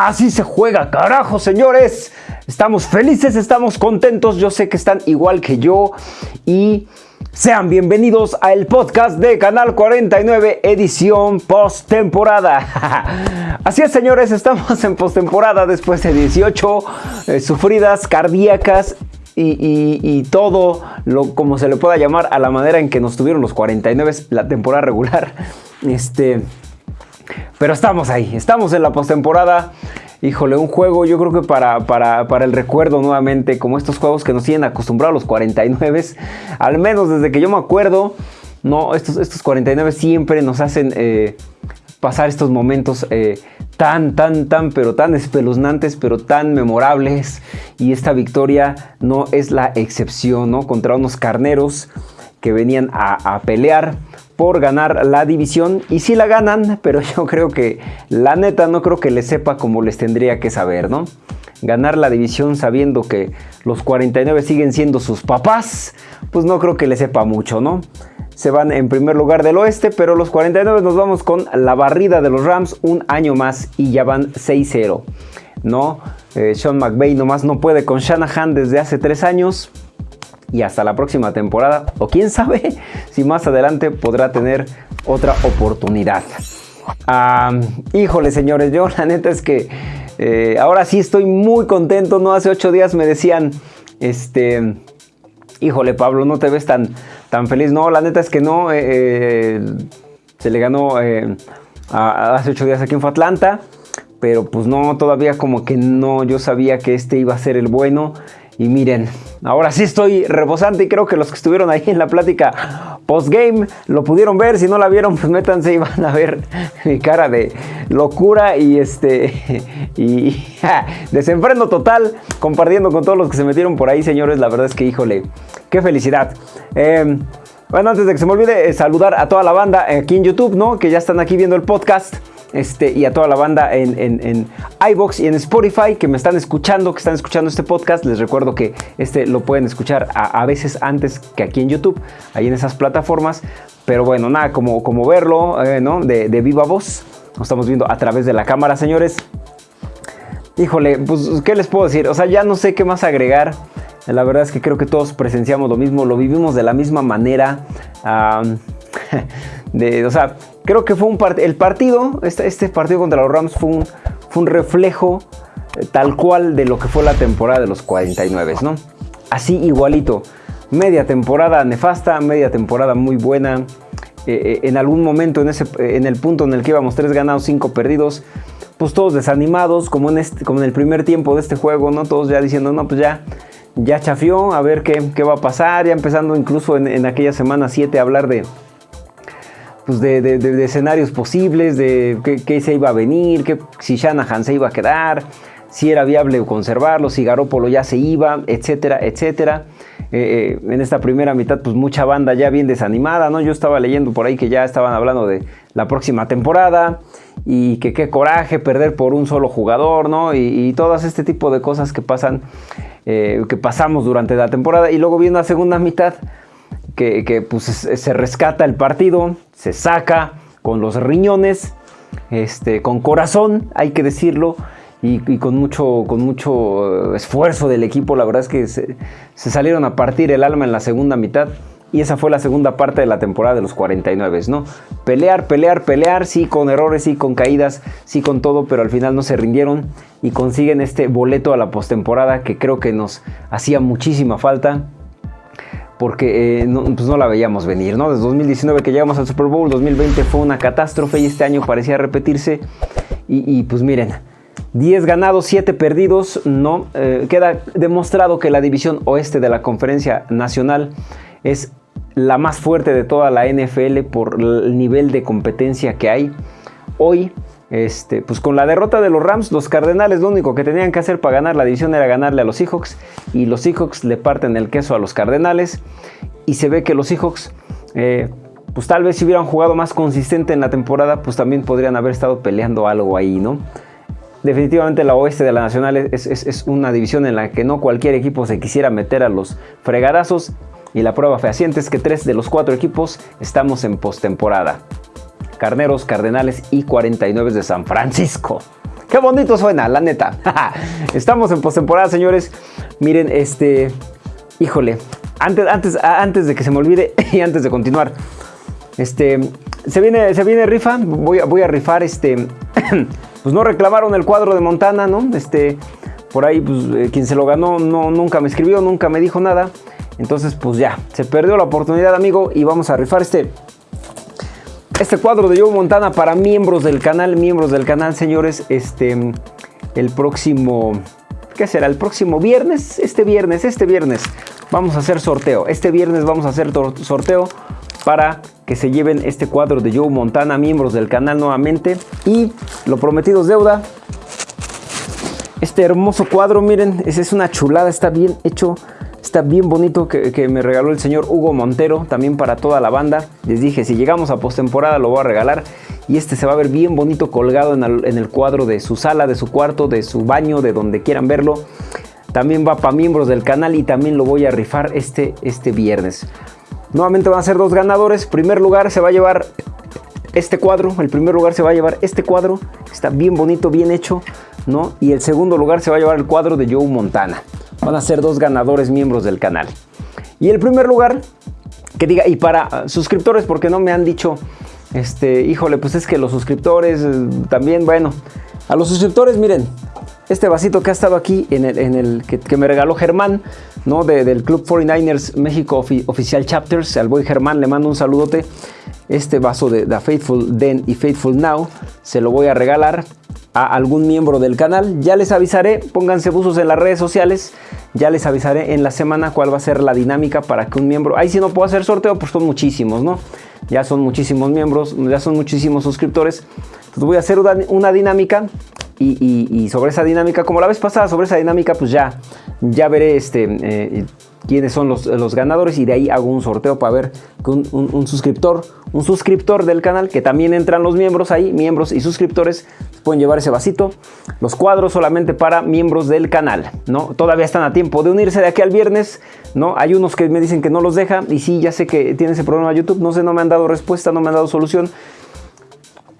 Así se juega, carajo, señores. Estamos felices, estamos contentos. Yo sé que están igual que yo. Y sean bienvenidos al podcast de Canal 49, edición post-temporada. Así es, señores, estamos en post-temporada después de 18 eh, sufridas cardíacas y, todo lo como se le pueda llamar a la manera en que nos tuvieron los 49 la temporada regular. Este, pero estamos ahí, estamos en la postemporada. Híjole, un juego yo creo que para, para, el recuerdo nuevamente, como estos juegos que nos tienen acostumbrados los 49, al menos desde que yo me acuerdo, no, estos, estos 49 siempre nos hacen eh, pasar estos momentos eh, tan, tan, tan, pero tan espeluznantes, pero tan memorables. Y esta victoria no es la excepción, ¿no? Contra unos carneros que venían a pelear por ganar la división y si la ganan, pero yo creo que la neta no creo que les sepa como les tendría que saber, ¿no? Ganar la división sabiendo que los 49 siguen siendo sus papás, pues no creo que les sepa mucho, ¿no? Se van en primer lugar del oeste, pero los 49 nos vamos con la barrida de los Rams un año más y ya van 6-0, ¿no? Eh, Sean McVay nomás no puede con Shanahan desde hace 3 años y hasta la próxima temporada. O quién sabe si más adelante podrá tener otra oportunidad. híjole señores, yo la neta es que eh, ahora sí estoy muy contento. No hace ocho días me decían, este, híjole Pablo, no te ves tan, tan feliz. No, la neta es que no. Eh, eh, se le ganó hace ocho días aquí en Atlanta. Pero pues no, todavía como que no, yo sabía que este iba a ser el bueno. Y miren, ahora sí estoy rebosante y creo que los que estuvieron ahí en la plática post-game lo pudieron ver. Si no la vieron, pues métanse y van a ver mi cara de locura y este y desenfreno total compartiendo con todos los que se metieron por ahí, señores. La verdad es que, híjole, qué felicidad. Em, bueno, antes de que se me olvide, eh, saludar a toda la banda aquí en YouTube, ¿no? Que ya están aquí viendo el podcast. Este, y a toda la banda en, en, iBox y en Spotify que me están escuchando, que están escuchando este podcast. Les recuerdo que este lo pueden escuchar a, veces antes que aquí en YouTube, ahí en esas plataformas. Pero bueno, nada, como, como verlo, eh, ¿no? De, de viva voz. Lo estamos viendo a través de la cámara, señores. Híjole, pues, ¿qué les puedo decir? O sea, ya no sé qué más agregar. La verdad es que creo que todos presenciamos lo mismo, lo vivimos de la misma manera. de, o sea, creo que fue un el partido, este, este, partido contra los Rams fue un, fue un reflejo eh, tal cual de lo que fue la temporada de los 49, ¿no? Así igualito. Media temporada nefasta, media temporada muy buena. Eh, eh, en algún momento, en, ese, en el punto en el que íbamos tres ganados, cinco perdidos, pues todos desanimados, como en, este, como en el primer tiempo de este juego, ¿no? Todos ya diciendo, no, pues ya, ya chafió, a ver qué, qué va a pasar, ya empezando incluso en, en aquella semana 7 a hablar de, pues de, escenarios posibles, de qué, se iba a venir, que, si Shanahan se iba a quedar, si era viable conservarlo, si Garópolo ya se iba, etcétera, etcétera. Eh, eh, en esta primera mitad, pues mucha banda ya bien desanimada, ¿no? Yo estaba leyendo por ahí que ya estaban hablando de la próxima temporada y que qué coraje perder por un solo jugador, ¿no? Y, todas este tipo de cosas que pasan, eh, que pasamos durante la temporada y luego viendo la segunda mitad, que, pues, se rescata el partido, se saca con los riñones, este, con corazón, hay que decirlo, y, con, mucho, con mucho esfuerzo del equipo. La verdad es que se, salieron a partir el alma en la segunda mitad. Y esa fue la segunda parte de la temporada de los 49, ¿no? Pelear, pelear, pelear, sí con errores, sí con caídas, sí con todo, pero al final no se rindieron y consiguen este boleto a la postemporada que creo que nos hacía muchísima falta porque eh, no, pues no la veíamos venir, ¿no? Desde 2019 que llegamos al Super Bowl, 2020 fue una catástrofe y este año parecía repetirse. Y, pues miren, 10 ganados, 7 perdidos, ¿no? Eh, queda demostrado que la división oeste de la conferencia nacional es la más fuerte de toda la NFL por el nivel de competencia que hay. Hoy este, pues con la derrota de los Rams, los Cardenales lo único que tenían que hacer para ganar la división era ganarle a los Seahawks y los Seahawks le parten el queso a los Cardenales y se ve que los Seahawks, eh, pues tal vez si hubieran jugado más consistente en la temporada, pues también podrían haber estado peleando algo ahí, ¿no? Definitivamente la oeste de la Nacional es, es una división en la que no cualquier equipo se quisiera meter a los fregadazos y la prueba fehaciente es que tres de los cuatro equipos estamos en postemporada. Carneros, Cardenales y 49 de San Francisco. Qué bonito suena, la neta. Estamos en postemporada, señores. Miren, este... Híjole, antes, antes, antes de que se me olvide y antes de continuar, este, se viene, se viene rifa, voy a, voy a rifar, este, pues no reclamaron el cuadro de Montana, ¿no? Este, por ahí, pues, eh, quien se lo ganó no, nunca me escribió, nunca me dijo nada. Entonces, pues ya, se perdió la oportunidad, amigo, y vamos a rifar este, este cuadro de Joe Montana para miembros del canal, miembros del canal, señores, este, el próximo, ¿qué será? El próximo viernes, este viernes, este viernes, vamos a hacer sorteo. Este viernes vamos a hacer sorteo para que se lleven este cuadro de Joe Montana, miembros del canal nuevamente. Y lo prometido es deuda. Este hermoso cuadro, miren, es una chulada, está bien hecho. Está bien bonito que, me regaló el señor Hugo Montero, también para toda la banda. Les dije, si llegamos a postemporada lo voy a regalar. Y este se va a ver bien bonito colgado en el, cuadro de su sala, de su cuarto, de su baño, de donde quieran verlo. También va para miembros del canal y también lo voy a rifar este, este viernes. Nuevamente van a ser dos ganadores. Primer lugar se va a llevar este cuadro. El primer lugar se va a llevar este cuadro. Está bien bonito, bien hecho. ¿no? Y el segundo lugar se va a llevar el cuadro de Joe Montana. Van a ser dos ganadores miembros del canal. Y el primer lugar, que diga, y para suscriptores, porque no me han dicho, este, híjole, pues es que los suscriptores eh, también, bueno, a los suscriptores, miren, este vasito que ha estado aquí en el, en el que, me regaló Germán, ¿no? del Club 49ers México Oficial Chapters, al boy Germán le mando un saludote. Este vaso de The Faithful Then y Faithful Now se lo voy a regalar a algún miembro del canal. Ya les avisaré, pónganse buzos en las redes sociales. Ya les avisaré en la semana cuál va a ser la dinámica para que un miembro... Ahí si no puedo hacer sorteo, pues son muchísimos, ¿no? Ya son muchísimos miembros, ya son muchísimos suscriptores. Entonces voy a hacer una, dinámica y, sobre esa dinámica, como la vez pasada, sobre esa dinámica, pues ya, ya veré este, eh, quiénes son los, ganadores y de ahí hago un sorteo para ver que un, suscriptor, un suscriptor del canal, que también entran los miembros ahí, miembros y suscriptores, pueden llevar ese vasito. Los cuadros solamente para miembros del canal, ¿no? Todavía están a tiempo de unirse de aquí al viernes, ¿no? Hay unos que me dicen que no los deja y sí, ya sé que tiene ese problema YouTube, no sé, no me han dado respuesta, no me han dado solución.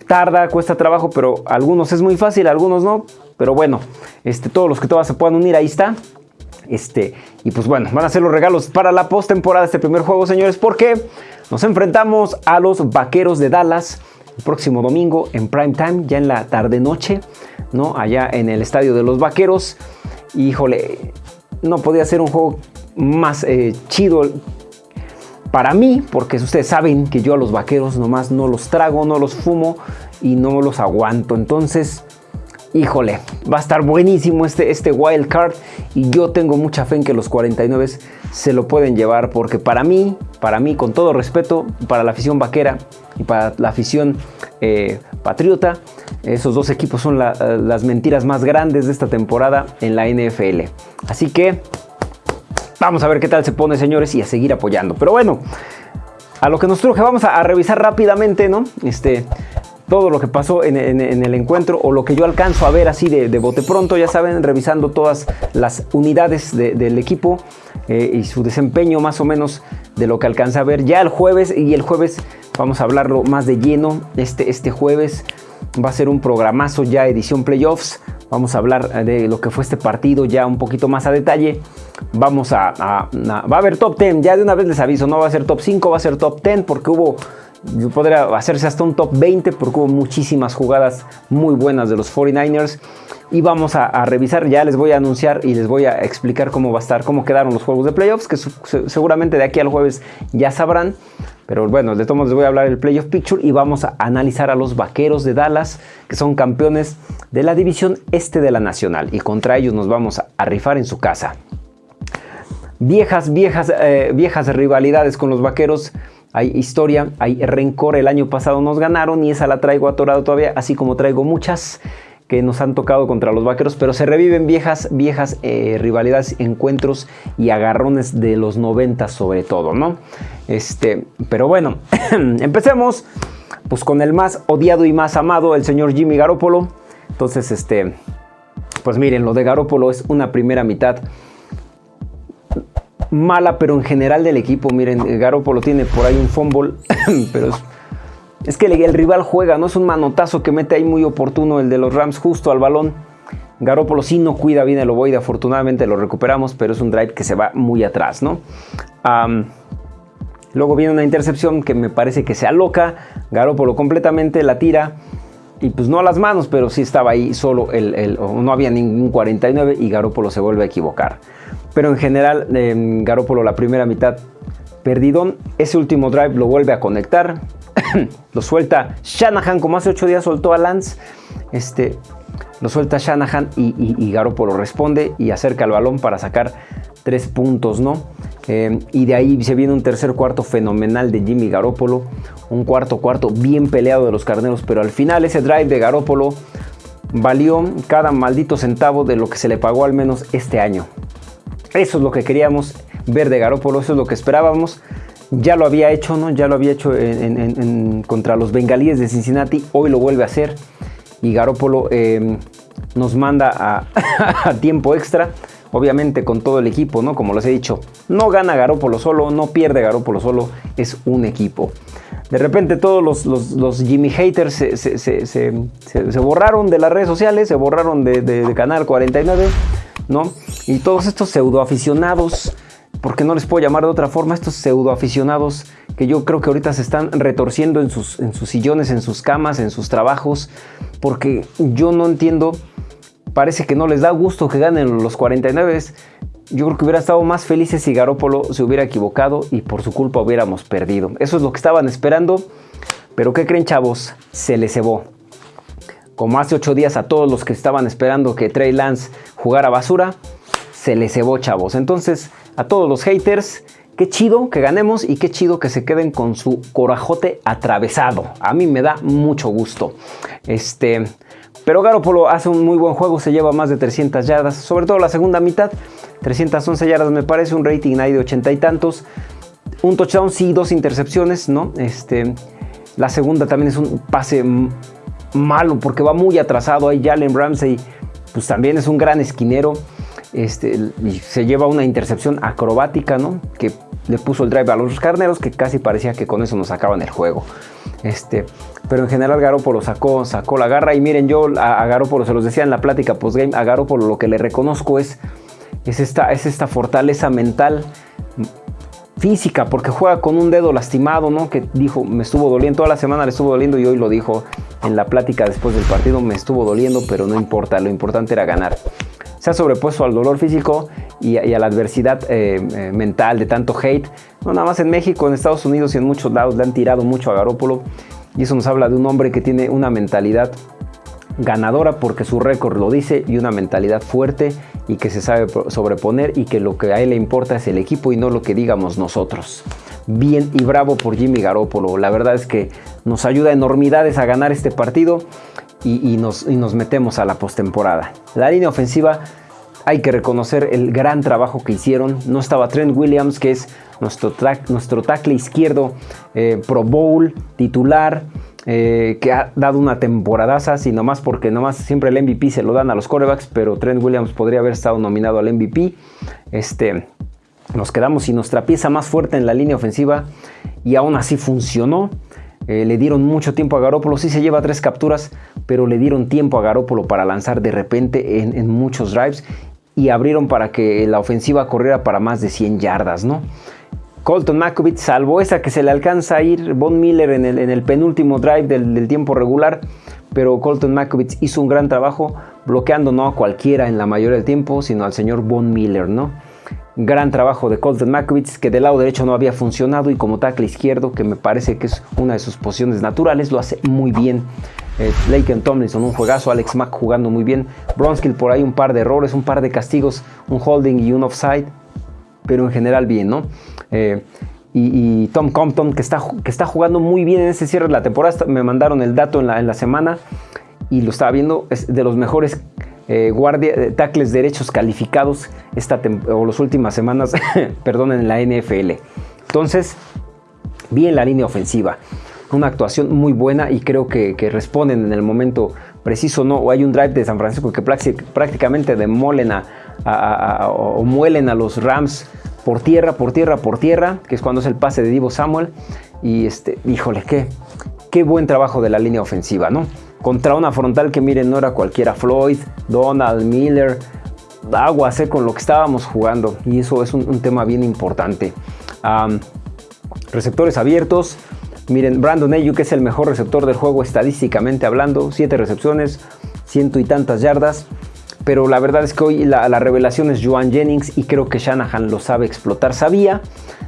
Tarda, cuesta trabajo, pero algunos es muy fácil, algunos no. Pero bueno, este, todos los que todas se puedan unir, ahí está. Este, y pues bueno, van a ser los regalos para la postemporada de este primer juego, señores, porque nos enfrentamos a los Vaqueros de Dallas el próximo domingo en prime time, ya en la tarde-noche, ¿no? Allá en el estadio de los Vaqueros. Híjole, no podía ser un juego más eh, chido para mí, porque ustedes saben que yo a los Vaqueros nomás no los trago, no los fumo y no los aguanto. Entonces, híjole, va a estar buenísimo este, este wild card y yo tengo mucha fe en que los 49 se lo pueden llevar porque para mí, para mí con todo respeto, para la afición vaquera y para la afición eh, patriota, esos dos equipos son las mentiras más grandes de esta temporada en la NFL. Así que vamos a ver qué tal se pone señores y a seguir apoyando. Pero bueno, a lo que nos truje vamos a, a revisar rápidamente, ¿no? Este, todo lo que pasó en, el encuentro o lo que yo alcanzo a ver así de, bote pronto, ya saben, revisando todas las unidades del equipo eh, y su desempeño más o menos de lo que alcanza a ver. Ya el jueves y el jueves vamos a hablarlo más de lleno este, este jueves va a ser un programazo ya edición playoffs vamos a hablar de lo que fue este partido ya un poquito más a detalle vamos a, a va a haber top 10 ya de una vez les aviso no va a ser top 5 va a ser top 10 porque hubo podría hacerse hasta un top 20 porque hubo muchísimas jugadas muy buenas de los 49ers. Y vamos a, revisar, ya les voy a anunciar y les voy a explicar cómo va a estar, cómo quedaron los juegos de playoffs, que seguramente de aquí al jueves ya sabrán. Pero bueno, de todos les voy a hablar del playoff picture y vamos a analizar a los vaqueros de Dallas, que son campeones de la división este de la nacional. Y contra ellos nos vamos a, rifar en su casa. Viejas, viejas, eh, viejas rivalidades con los vaqueros hay historia, hay rencor. El año pasado nos ganaron y esa la traigo atorado todavía, así como traigo muchas que nos han tocado contra los vaqueros, pero se reviven viejas, viejas eh, rivalidades, encuentros y agarrones de los 90 sobre todo, ¿no? Este, pero bueno, empecemos pues con el más odiado y más amado, el señor Jimmy Garoppolo. Entonces, este, pues miren, lo de Garoppolo es una primera mitad mala, pero en general del equipo, miren, Garoppolo tiene por ahí un fumble, pero es que el, rival juega, no es un manotazo que mete ahí muy oportuno el de los Rams justo al balón. Garópolo sí no cuida bien el ovoide, afortunadamente lo recuperamos, pero es un drive que se va muy atrás, ¿no? luego viene una intercepción que me parece que se aloca, Garópolo completamente la tira, y pues no a las manos, pero sí estaba ahí solo, el, no había ningún 49 y Garópolo se vuelve a equivocar. Pero en general, eh, Garópolo la primera mitad perdidón, ese último drive lo vuelve a conectar, lo suelta Shanahan, como hace 8 días soltó a Lance, este, lo suelta Shanahan y, y, responde y acerca el balón para sacar 3 puntos, ¿no? Eh, y de ahí se viene un tercer cuarto fenomenal de Jimmy Garoppolo, un cuarto cuarto bien peleado de los carneros, pero al final ese drive de Garoppolo valió cada maldito centavo de lo que se le pagó al menos este año. Eso es lo que queríamos ver de Garoppolo, eso es lo que esperábamos ya lo había hecho, ¿no? Ya lo había hecho contra los bengalíes de Cincinnati, hoy lo vuelve a hacer y Garópolo em, nos manda a, tiempo extra, obviamente con todo el equipo, ¿no? Como les he dicho, no gana Garópolo solo, no pierde Garópolo solo, es un equipo. De repente todos los, Jimmy haters se, borraron de las redes sociales, se borraron de, de Canal 49, ¿no? Y todos estos pseudo aficionados porque no les puedo llamar de otra forma, estos pseudo aficionados que yo creo que ahorita se están retorciendo en sus, en sus sillones, en sus camas, en sus trabajos, porque yo no entiendo, parece que no les da gusto que ganen los 49. Yo creo que hubiera estado más felices si Garópolo se hubiera equivocado y por su culpa hubiéramos perdido. Eso es lo que estaban esperando, pero ¿qué creen chavos? Se les cebó. Como hace ocho días a todos los que estaban esperando que Trey Lance jugara basura, se les cebó chavos. Entonces a todos los haters. Qué chido que ganemos y qué chido que se queden con su corajote atravesado. A mí me da mucho gusto. Este, pero Garoppolo hace un muy buen juego, se lleva más de 300 yardas, sobre todo la segunda mitad. 311 yardas me parece, un rating ahí de 80 y tantos. Un touchdown, sí, dos intercepciones, ¿no? Este, la segunda también es un pase malo porque va muy atrasado. Ahí Jalen Ramsey, pues también es un gran esquinero. Este, se lleva una intercepción acrobática, ¿no? Que le puso el drive a los carneros, que casi parecía que con eso nos sacaban el juego. Este, pero en general Garoppolo sacó, sacó la garra y miren yo a, a Garoppolo se los decía en la plática postgame, a Garoppolo lo que le reconozco es, es, esta, es esta fortaleza mental física, porque juega con un dedo lastimado, ¿no? Que dijo, me estuvo doliendo, toda la semana le estuvo doliendo y hoy lo dijo en la plática después del partido, me estuvo doliendo, pero no importa, lo importante era ganar se ha sobrepuesto al dolor físico y, a la adversidad eh, eh, mental de tanto hate. No nada más en México, en Estados Unidos y en muchos lados le han tirado mucho a Garópolo. Y eso nos habla de un hombre que tiene una mentalidad ganadora porque su récord lo dice y una mentalidad fuerte y que se sabe sobreponer y que lo que a él le importa es el equipo y no lo que digamos nosotros. Bien y bravo por Jimmy Garoppolo. La verdad es que nos ayuda enormidades a ganar este partido y, nos, metemos a la postemporada. La línea ofensiva hay que reconocer el gran trabajo que hicieron. No estaba Trent Williams, que es nuestro, nuestro tackle izquierdo, eh, Pro Bowl, titular, eh, que ha dado una temporadaza, sino más porque nomás siempre el MVP se lo dan a los corebacks, pero Trent Williams podría haber estado nominado al MVP. Este, nos quedamos sin nuestra pieza más fuerte en la línea ofensiva y aún así funcionó. Eh, le dieron mucho tiempo a Garópolo, sí se lleva tres capturas, pero le dieron tiempo a Garópolo para lanzar de repente en, muchos drives y abrieron para que la ofensiva corriera para más de 100 yardas, ¿no? Colton Makovich, salvo esa que se le alcanza a ir Von Miller en el, penúltimo drive del, tiempo regular, pero Colton Makovich hizo un gran trabajo bloqueando no a cualquiera en la mayoría del tiempo, sino al señor Von Miller, ¿no? Gran trabajo de Colton Makowitz, que del lado derecho no había funcionado y como tackle izquierdo, que me parece que es una de sus posiciones naturales, lo hace muy bien. Eh, Laken Tomlinson, un juegazo. Alex Mack jugando muy bien. Bronskill por ahí un par de errores, un par de castigos, un holding y un offside. Pero en general bien, ¿no? Eh, y, Tom Compton, que está, que está jugando muy bien en ese cierre de la temporada. Me mandaron el dato en la, en la semana y lo estaba viendo. Es de los mejores eh, guardia, eh, tackles derechos calificados esta o las últimas semanas, perdón, en la NFL. Entonces, bien la línea ofensiva. Una actuación muy buena y creo que, responden en el momento preciso. ¿no? O hay un drive de San Francisco que prácticamente demolen a, o muelen a los Rams por tierra, por tierra, por tierra, que es cuando es el pase de Divo Samuel. Y este, híjole, qué, qué buen trabajo de la línea ofensiva, ¿no? Contra una frontal que miren, no era cualquiera, Floyd, Donald, Miller, aguas con lo que estábamos jugando y eso es un, tema bien importante. receptores abiertos, miren, Brandon Ayuk es el mejor receptor del juego estadísticamente hablando, 7 recepciones, ciento y tantas yardas. Pero la verdad es que hoy la, la revelación es Joan Jennings y creo que Shanahan lo sabe explotar. Sabía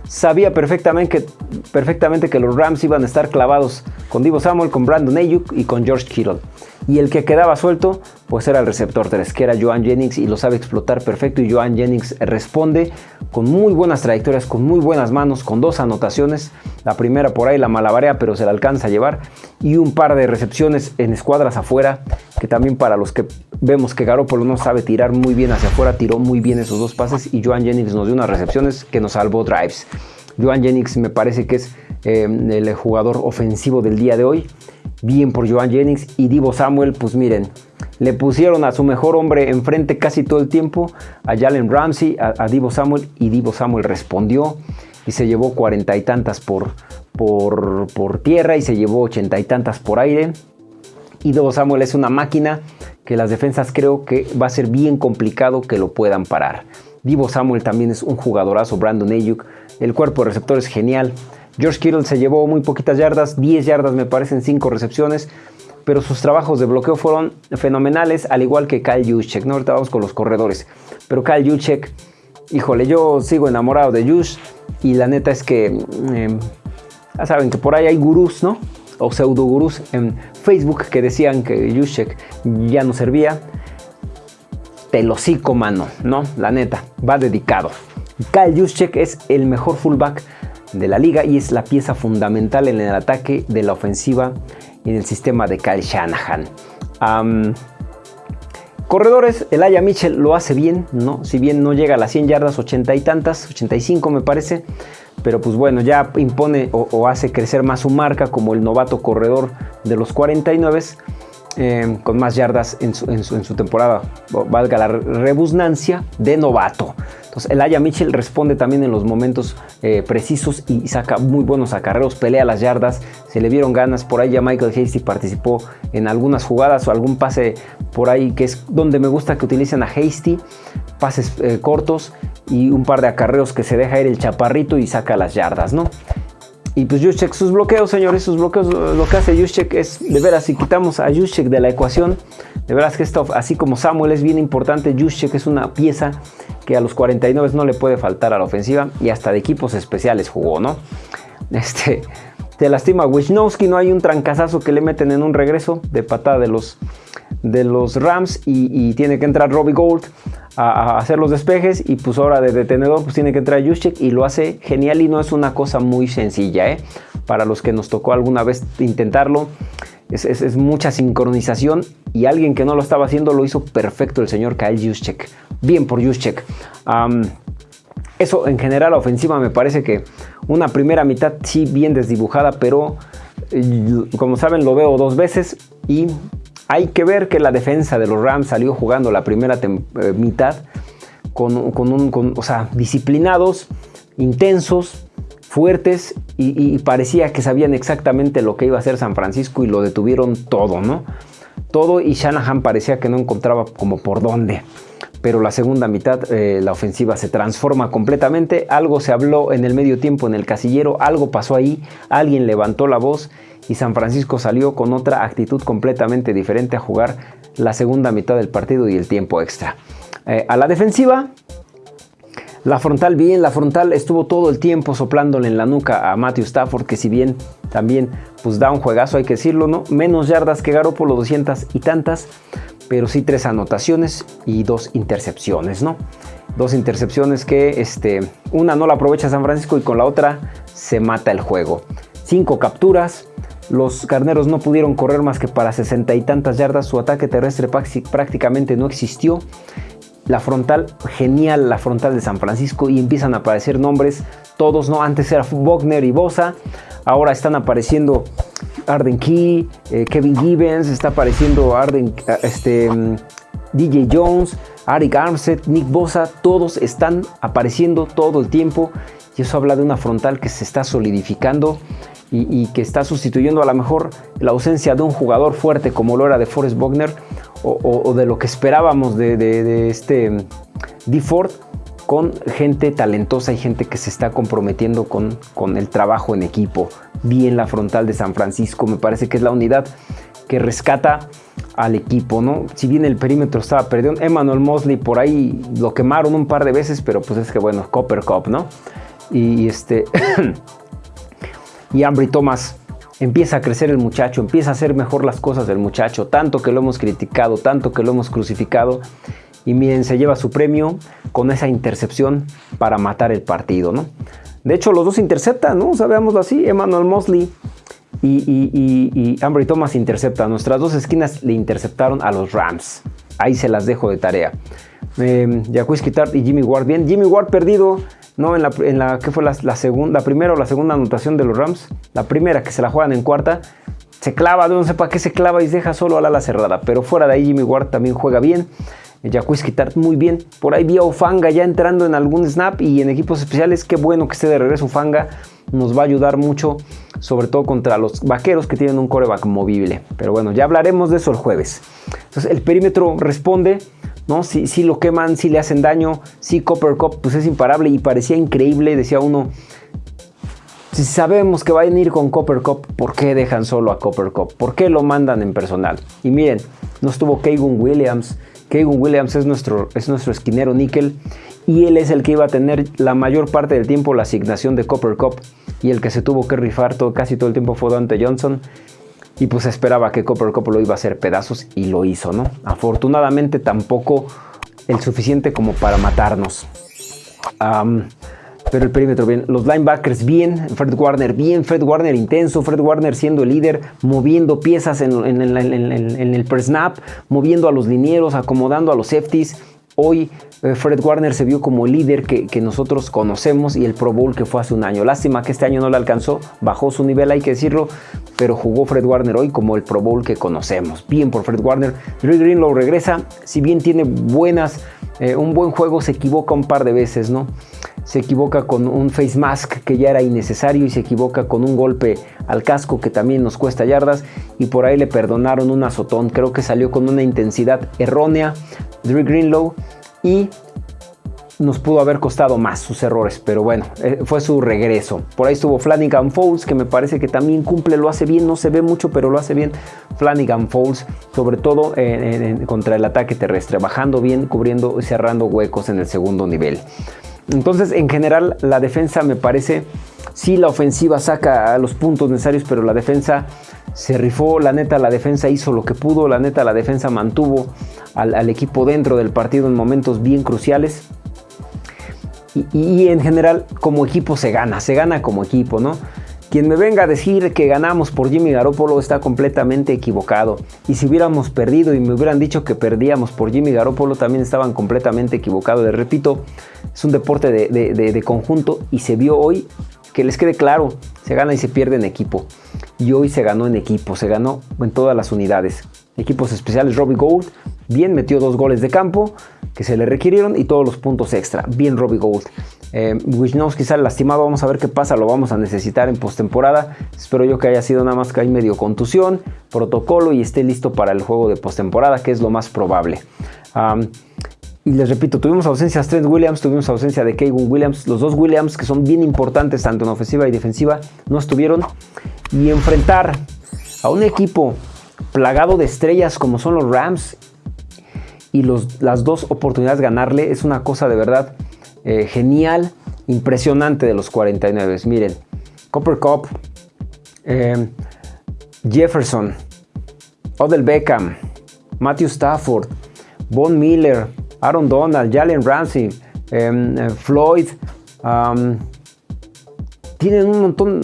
sabía perfectamente que, perfectamente que los Rams iban a estar clavados con Divo Samuel, con Brandon Ayuk y con George Kittle. Y el que quedaba suelto, pues era el receptor 3, que era Joan Jennings y lo sabe explotar perfecto. Y Joan Jennings responde con muy buenas trayectorias, con muy buenas manos, con dos anotaciones. La primera por ahí la malabarea, pero se la alcanza a llevar. Y un par de recepciones en escuadras afuera, que también para los que vemos que Garoppolo no sabe tirar muy bien hacia afuera, tiró muy bien esos dos pases. Y Joan Jennings nos dio unas recepciones que nos salvó drives. Joan Jennings me parece que es eh, el jugador ofensivo del día de hoy. Bien por Joan Jennings y Divo Samuel, pues miren, le pusieron a su mejor hombre enfrente casi todo el tiempo, a Jalen Ramsey, a, Divo Samuel, y Divo Samuel respondió y se llevó cuarenta y tantas por, por, por tierra y se llevó ochenta y tantas por aire. Y Divo Samuel es una máquina que las defensas creo que va a ser bien complicado que lo puedan parar. Divo Samuel también es un jugadorazo, Brandon Ayuk, el cuerpo de receptor es genial. George Kittle se llevó muy poquitas yardas, 10 yardas me parecen 5 recepciones, pero sus trabajos de bloqueo fueron fenomenales, al igual que Kyle Juszczyk. ¿no? Ahorita vamos con los corredores, pero Kyle Juszczyk, híjole, yo sigo enamorado de Jusz y la neta es que, em, ya saben que por ahí hay gurús, ¿no? O pseudo gurús en Facebook que decían que Juszczyk ya no servía. Telocico, mano, ¿no? La neta, va dedicado. Kyle Juszczyk es el mejor fullback de la liga y es la pieza fundamental en el ataque de la ofensiva y en el sistema de Kyle Shanahan. corredores, el Aya Mitchell lo hace bien, ¿no? Si bien no llega a las 100 yardas, 80 y tantas, 85 me parece, pero pues bueno, ya impone o, hace crecer más su marca como el novato corredor de los 49 eh, con más yardas en su, temporada, valga la rebusnancia, de novato. Entonces, el Aya Mitchell responde también en los momentos eh, precisos y saca muy buenos acarreos, pelea las yardas, se le vieron ganas. Por ahí ya Michael Hasty participó en algunas jugadas o algún pase por ahí que es donde me gusta que utilicen a Hasty, pases eh, cortos y un par de acarreos que se deja ir el chaparrito y saca las yardas, ¿no? Y pues Juszczyk, sus bloqueos, señores, sus bloqueos, lo que hace Juszczyk es, de veras, si quitamos a Juszczyk de la ecuación, de veras que esto, así como Samuel es bien importante, Juszczyk es una pieza que a los 49 no le puede faltar a la ofensiva y hasta de equipos especiales jugó, ¿no? Este, te lastima Wisnowski, no hay un trancazazo que le meten en un regreso de patada de los, de los Rams y, tiene que entrar Robbie Gold a, hacer los despejes y pues ahora de detenedor pues tiene que entrar Juszczyk y lo hace genial y no es una cosa muy sencilla, ¿eh? Para los que nos tocó alguna vez intentarlo, es, mucha sincronización y alguien que no lo estaba haciendo lo hizo perfecto el señor Kyle Juszczyk. Bien por Juszczyk. eso en general la ofensiva me parece que una primera mitad sí bien desdibujada, pero eh, como saben lo veo dos veces y hay que ver que la defensa de los Rams salió jugando la primera eh, mitad con, un, o sea, disciplinados, intensos, fuertes y, parecía que sabían exactamente lo que iba a hacer San Francisco y lo detuvieron todo, ¿no? Todo y Shanahan parecía que no encontraba como por dónde. Pero la segunda mitad, eh, la ofensiva se transforma completamente. Algo se habló en el medio tiempo en el casillero, algo pasó ahí, alguien levantó la voz y San Francisco salió con otra actitud completamente diferente a jugar la segunda mitad del partido y el tiempo extra. Eh, a la defensiva, la frontal bien, la frontal estuvo todo el tiempo soplándole en la nuca a Matthew Stafford, que si bien también pues da un juegazo, hay que decirlo, ¿no? Menos yardas que Garoppolo, 200 y tantas, pero sí tres anotaciones y dos intercepciones, ¿no? Dos intercepciones que este, una no la aprovecha San Francisco y con la otra se mata el juego. Cinco capturas, los carneros no pudieron correr más que para sesenta y tantas yardas, su ataque terrestre prácticamente no existió la frontal, genial la frontal de San Francisco y empiezan a aparecer nombres, todos, ¿no? Antes era Wagner y Bosa, ahora están apareciendo Arden Key, eh, Kevin Gibbons, está apareciendo Arden, eh, este, mm, DJ Jones, Arik Armstead, Nick Bosa, todos están apareciendo todo el tiempo y eso habla de una frontal que se está solidificando y, que está sustituyendo a lo mejor la ausencia de un jugador fuerte como lo era de Forrest Buckner o, de lo que esperábamos de, de este D. Ford con gente talentosa y gente que se está comprometiendo con, con el trabajo en equipo. Bien la frontal de San Francisco, me parece que es la unidad que rescata al equipo, ¿no? Si bien el perímetro estaba perdido, Emmanuel Mosley por ahí lo quemaron un par de veces, pero pues es que bueno, Copper Cup, ¿no? Y este... y Ambry Thomas empieza a crecer el muchacho, empieza a hacer mejor las cosas del muchacho, tanto que lo hemos criticado, tanto que lo hemos crucificado, y miren, se lleva su premio con esa intercepción para matar el partido, ¿no? De hecho, los dos interceptan, ¿no? O así, Emmanuel Mosley y, y, y, Ambry Thomas interceptan. Nuestras dos esquinas le interceptaron a los Rams. Ahí se las dejo de tarea. Eh, y Jimmy Ward. Bien, Jimmy Ward perdido, ¿no? En la, ¿qué fue la, segunda, primera o la segunda anotación de los Rams? La primera que se la juegan en cuarta. Se clava, no sé para qué se clava y deja solo a la ala cerrada. Pero fuera de ahí Jimmy Ward también juega bien. Jacques Tart muy bien. Por ahí vi a Ufanga ya entrando en algún snap y en equipos especiales. Qué bueno que esté de regreso Ufanga. Nos va a ayudar mucho, sobre todo contra los vaqueros que tienen un coreback movible. Pero bueno, ya hablaremos de eso el jueves. Entonces el perímetro responde. ¿no? Si, si lo queman, si le hacen daño, si Copper Cup pues es imparable y parecía increíble, decía uno, si sabemos que van a ir con Copper Cup, ¿por qué dejan solo a Copper Cup? ¿Por qué lo mandan en personal? Y miren, no estuvo Kevin Williams, Keegan Williams es nuestro, es nuestro esquinero níquel y él es el que iba a tener la mayor parte del tiempo la asignación de Copper Cup y el que se tuvo que rifar todo, casi todo el tiempo fue Dante Johnson y pues esperaba que Copper Cup lo iba a hacer pedazos y lo hizo, ¿no? Afortunadamente tampoco el suficiente como para matarnos. Pero el perímetro bien. Los linebackers bien. Fred Warner bien. Fred Warner intenso. Fred Warner siendo el líder. Moviendo piezas en, el pre-snap. Moviendo a los linieros. Acomodando a los safeties. Hoy Fred Warner se vio como líder que, nosotros conocemos y el Pro Bowl que fue hace un año. Lástima que este año no le alcanzó, bajó su nivel, hay que decirlo, pero jugó Fred Warner hoy como el Pro Bowl que conocemos. Bien por Fred Warner. Green Greenlow regresa, si bien tiene buenas, eh, un buen juego, se equivoca un par de veces, ¿no? se equivoca con un face mask que ya era innecesario y se equivoca con un golpe al casco que también nos cuesta yardas y por ahí le perdonaron un azotón. Creo que salió con una intensidad errónea Drew Greenlow y nos pudo haber costado más sus errores, pero bueno, eh, fue su regreso. Por ahí estuvo Flanagan Falls, que me parece que también cumple, lo hace bien, no se ve mucho, pero lo hace bien. Flanagan Falls, sobre todo contra el ataque terrestre, bajando bien, cubriendo y cerrando huecos en el segundo nivel. Entonces, en general, la defensa me parece, sí, la ofensiva saca los puntos necesarios, pero la defensa se rifó, la neta, la defensa hizo lo que pudo, la neta, la defensa mantuvo al, equipo dentro del partido en momentos bien cruciales. Y, en general, como equipo se gana, se gana como equipo, ¿no? Quien me venga a decir que ganamos por Jimmy Garoppolo está completamente equivocado. Y si hubiéramos perdido y me hubieran dicho que perdíamos por Jimmy Garoppolo, también estaban completamente equivocados. Les repito, es un deporte de, conjunto y se vio hoy que les quede claro, se gana y se pierde en equipo. Y hoy se ganó en equipo, se ganó en todas las unidades. Equipos especiales, Robbie Gold, bien metió dos goles de campo que se le requirieron y todos los puntos extra. Bien Robbie Gold. Eh, Wisnowski lastimado, vamos a ver qué pasa, lo vamos a necesitar en postemporada. Espero yo que haya sido nada más que hay medio contusión, protocolo y esté listo para el juego de postemporada, que es lo más probable. y les repito, tuvimos ausencia de Trent Williams, tuvimos ausencia de Kevin Williams, los dos Williams que son bien importantes tanto en ofensiva y defensiva no estuvieron. Y enfrentar a un equipo plagado de estrellas como son los Rams y las dos oportunidades ganarle es una cosa de verdad eh, genial, impresionante de los 49. Miren, Copper Cup, eh, Jefferson, Odell Beckham, Matthew Stafford, Von Miller, Aaron Donald, Jalen Ramsey, em, eh, Floyd. tienen un montón,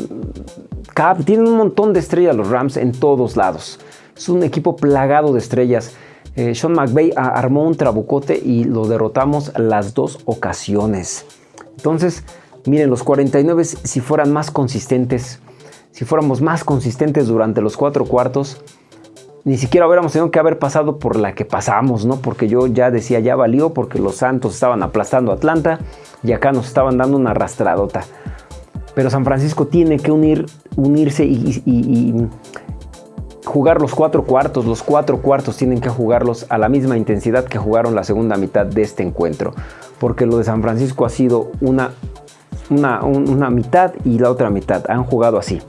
tienen un montón de estrellas los Rams en todos lados. Es un equipo plagado de estrellas. Eh, Sean McVay armó un trabucote y lo derrotamos las dos ocasiones. Entonces, miren, los 49 si fueran más consistentes, si fuéramos más consistentes durante los cuatro cuartos, ni siquiera hubiéramos tenido que haber pasado por la que pasamos, ¿no? Porque yo ya decía, ya valió, porque los Santos estaban aplastando Atlanta y acá nos estaban dando una arrastradota. Pero San Francisco tiene que unir, unirse y, jugar los cuatro cuartos. Los cuatro cuartos tienen que jugarlos a la misma intensidad que jugaron la segunda mitad de este encuentro. Porque lo de San Francisco ha sido una, una, mitad y la otra mitad. Han jugado así.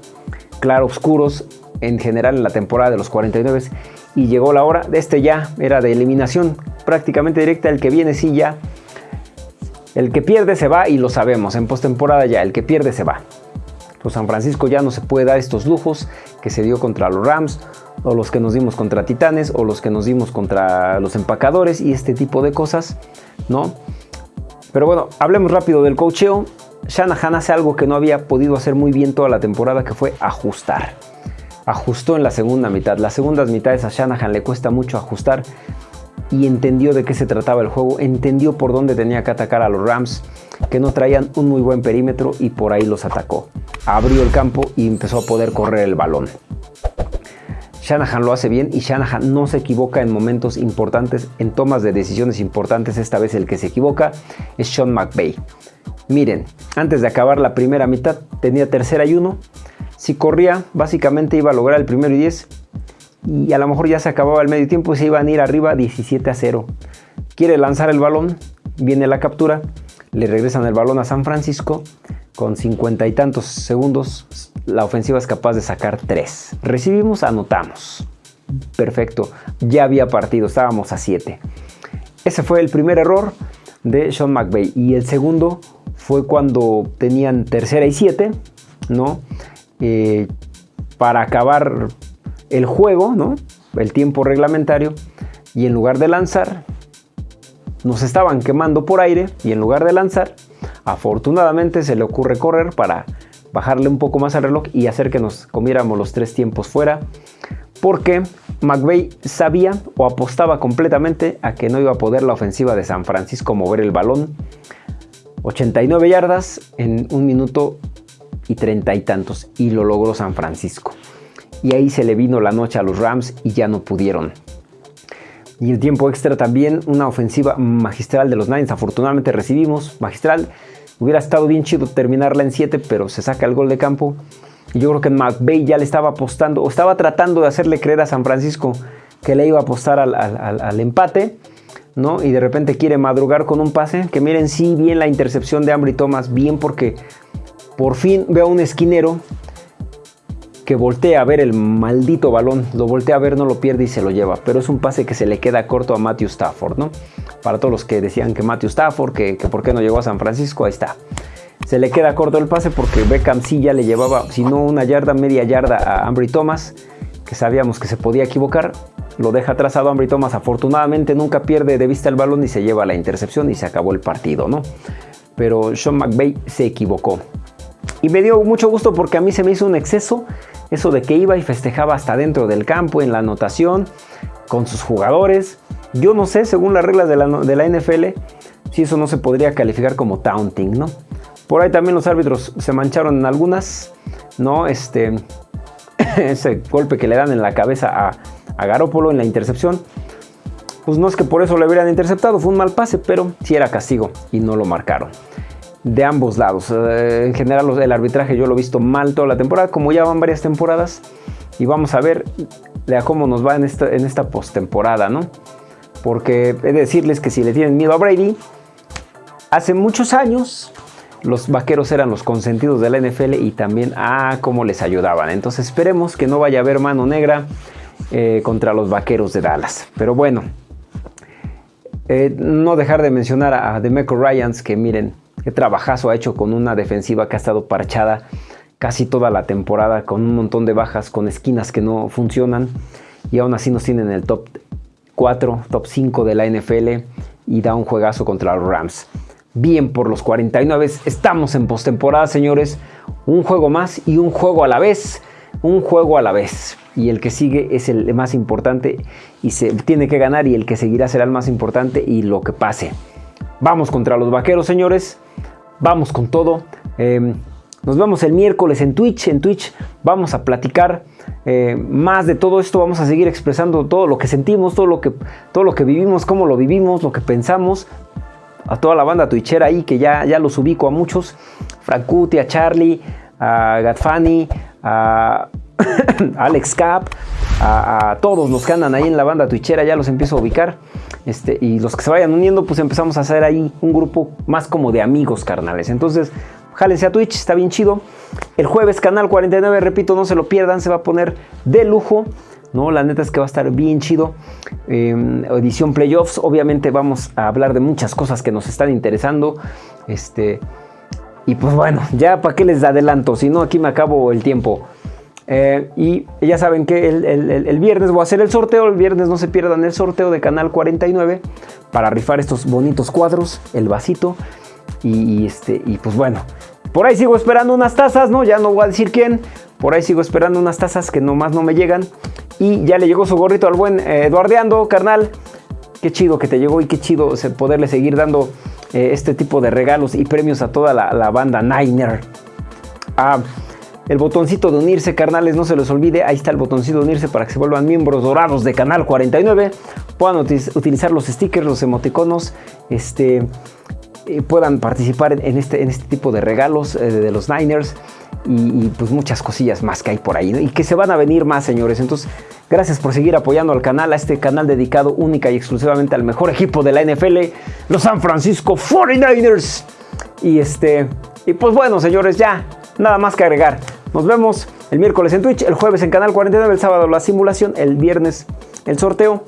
Claro, oscuros en general en la temporada de los 49 y llegó la hora de este ya, era de eliminación prácticamente directa, el que viene sí ya, el que pierde se va y lo sabemos, en postemporada ya, el que pierde se va. Los San Francisco ya no se puede dar estos lujos que se dio contra los Rams, o los que nos dimos contra Titanes, o los que nos dimos contra los empacadores y este tipo de cosas, ¿no? Pero bueno, hablemos rápido del cocheo. Shanahan hace algo que no había podido hacer muy bien toda la temporada, que fue ajustar ajustó en la segunda mitad. Las segundas mitades a Shanahan le cuesta mucho ajustar y entendió de qué se trataba el juego, entendió por dónde tenía que atacar a los Rams, que no traían un muy buen perímetro y por ahí los atacó. Abrió el campo y empezó a poder correr el balón. Shanahan lo hace bien y Shanahan no se equivoca en momentos importantes, en tomas de decisiones importantes. Esta vez el que se equivoca es Sean McVay. Miren, antes de acabar la primera mitad tenía tercera y uno si corría, básicamente iba a lograr el primero y 10 y a lo mejor ya se acababa el medio tiempo y se iban a ir arriba 17 a 0. Quiere lanzar el balón, viene la captura, le regresan el balón a San Francisco. Con 50 y tantos segundos, la ofensiva es capaz de sacar 3. Recibimos, anotamos. Perfecto, ya había partido, estábamos a 7. Ese fue el primer error de Sean McVay. Y el segundo fue cuando tenían tercera y 7, ¿no? Eh, para acabar el juego, ¿no? el tiempo reglamentario, y en lugar de lanzar, nos estaban quemando por aire, y en lugar de lanzar, afortunadamente se le ocurre correr para bajarle un poco más al reloj y hacer que nos comiéramos los tres tiempos fuera, porque McVeigh sabía o apostaba completamente a que no iba a poder la ofensiva de San Francisco mover el balón 89 yardas en un minuto y treinta y tantos y lo logró San Francisco. Y ahí se le vino la noche a los Rams y ya no pudieron. Y el tiempo extra también, una ofensiva magistral de los Niners. Afortunadamente recibimos magistral. Hubiera estado bien chido terminarla en 7, pero se saca el gol de campo. Y yo creo que McVeigh ya le estaba apostando, o estaba tratando de hacerle creer a San Francisco que le iba a apostar al, empate. ¿no? Y de repente quiere madrugar con un pase. Que miren, sí, bien la intercepción de Ambry Thomas, bien porque por fin veo a un esquinero que voltea a ver el maldito balón, lo voltea a ver, no lo pierde y se lo lleva, pero es un pase que se le queda corto a Matthew Stafford, ¿no? Para todos los que decían que Matthew Stafford, que, por qué no llegó a San Francisco, ahí está. Se le queda corto el pase porque Beckham sí ya le llevaba, si no una yarda, media yarda a Ambry Thomas, que sabíamos que se podía equivocar, lo deja trazado Ambry Thomas, afortunadamente nunca pierde de vista el balón y se lleva la intercepción y se acabó el partido, ¿no? Pero Sean McVay se equivocó. Y me dio mucho gusto porque a mí se me hizo un exceso eso de que iba y festejaba hasta dentro del campo, en la anotación, con sus jugadores. Yo no sé, según las reglas de la, de la NFL, si eso no se podría calificar como taunting, ¿no? Por ahí también los árbitros se mancharon en algunas, ¿no? Este, ese golpe que le dan en la cabeza a, a Garópolo en la intercepción. Pues no es que por eso le hubieran interceptado, fue un mal pase, pero sí era castigo y no lo marcaron de ambos lados. Eh, en general el arbitraje yo lo he visto mal toda la temporada, como ya van varias temporadas. Y vamos a ver cómo nos va en esta, en esta postemporada, ¿no? Porque he de decirles que si le tienen miedo a Brady, hace muchos años los vaqueros eran los consentidos de la NFL y también a ah, cómo les ayudaban. Entonces esperemos que no vaya a haber mano negra eh, contra los vaqueros de Dallas. Pero bueno, eh, no dejar de mencionar a Demeco Ryans, que miren, qué trabajazo ha hecho con una defensiva que ha estado parchada casi toda la temporada, con un montón de bajas, con esquinas que no funcionan, y aún así nos tienen en el top 4, top 5 de la NFL y da un juegazo contra los Rams. Bien por los 49, estamos en postemporada, señores. Un juego más y un juego a la vez. Un juego a la vez. Y el que sigue es el más importante y se tiene que ganar y el que seguirá será el más importante y lo que pase. Vamos contra los vaqueros, señores. Vamos con todo. Em, nos vemos el miércoles en Twitch. En Twitch vamos a platicar eh, más de todo esto. Vamos a seguir expresando todo lo que sentimos, todo lo que, todo lo que vivimos, cómo lo vivimos, lo que pensamos. A toda la banda twitchera ahí que ya, ya los ubico a muchos. Frankuti, a Charlie, a Gatfani, a Alex Cap, a, todos los que andan ahí en la banda twitchera, ya los empiezo a ubicar. Este, y los que se vayan uniendo, pues empezamos a hacer ahí un grupo más como de amigos carnales. Entonces, jálense a Twitch, está bien chido. El jueves, canal 49, repito, no se lo pierdan, se va a poner de lujo. ¿no? La neta es que va a estar bien chido. Em, edición Playoffs, obviamente vamos a hablar de muchas cosas que nos están interesando. Este, y pues bueno, ya para qué les adelanto, si no aquí me acabo el tiempo. Eh, y ya saben que el, viernes voy a hacer el sorteo. El viernes no se pierdan el sorteo de Canal 49 para rifar estos bonitos cuadros, el vasito. Y, este, y pues bueno, por ahí sigo esperando unas tazas, ¿no? Ya no voy a decir quién. Por ahí sigo esperando unas tazas que nomás no me llegan. Y ya le llegó su gorrito al buen eh, Eduardeando, carnal. Qué chido que te llegó y qué chido poderle seguir dando eh, este tipo de regalos y premios a toda la, banda Niner. Ah, el botoncito de unirse, carnales, no se les olvide. Ahí está el botoncito de unirse para que se vuelvan miembros dorados de Canal 49. Puedan utilizar los stickers, los emoticonos, este, puedan participar en este, en este tipo de regalos eh, de los Niners y, pues muchas cosillas más que hay por ahí y que se van a venir más señores entonces gracias por seguir apoyando al canal a este canal dedicado única y exclusivamente al mejor equipo de la NFL los San Francisco 49ers y este y pues bueno señores ya nada más que agregar nos vemos el miércoles en Twitch el jueves en canal 49 el sábado la simulación el viernes el sorteo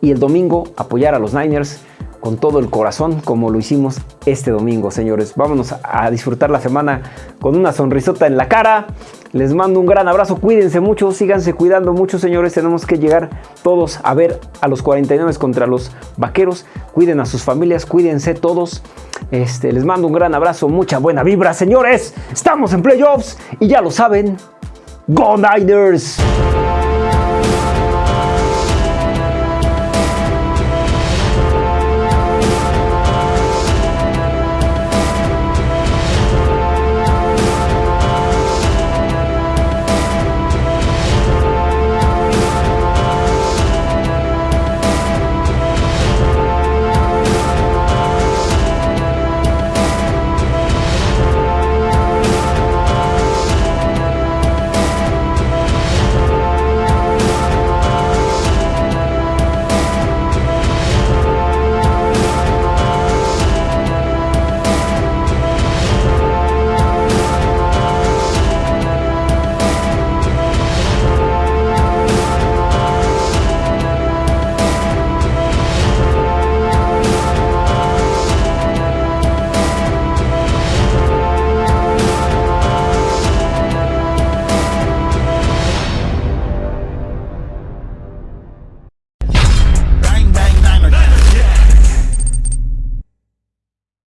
y el domingo apoyar a los Niners con todo el corazón como lo hicimos este domingo, señores. Vámonos a disfrutar la semana con una sonrisota en la cara. Les mando un gran abrazo, cuídense mucho, síganse cuidando mucho, señores. Tenemos que llegar todos a ver a los 49 contra los vaqueros. Cuiden a sus familias, cuídense todos. Este, les mando un gran abrazo, mucha buena vibra, señores. Estamos en playoffs y ya lo saben. ¡Go Niners!